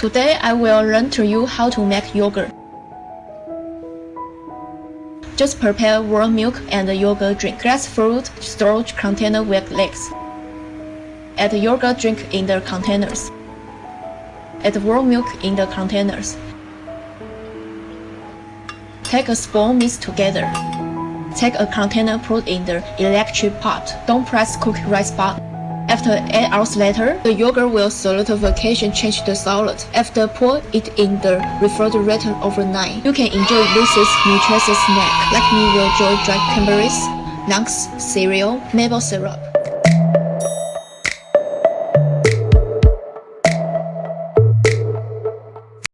Today I will learn to you how to make yogurt. Just prepare warm milk and yogurt drink. Glass fruit storage container with legs. Add yogurt drink in the containers. Add warm milk in the containers. Take a spoon mix together. Take a container put in the electric pot. Don't press cook rice pot. After 8 hours later, the yogurt will solidification change the solid. After pour it in the refrigerator overnight, you can enjoy this nutritious snack. Like me will enjoy dry cranberries, nuts, cereal, maple syrup.